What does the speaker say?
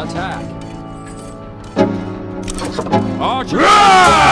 Attack. Archer.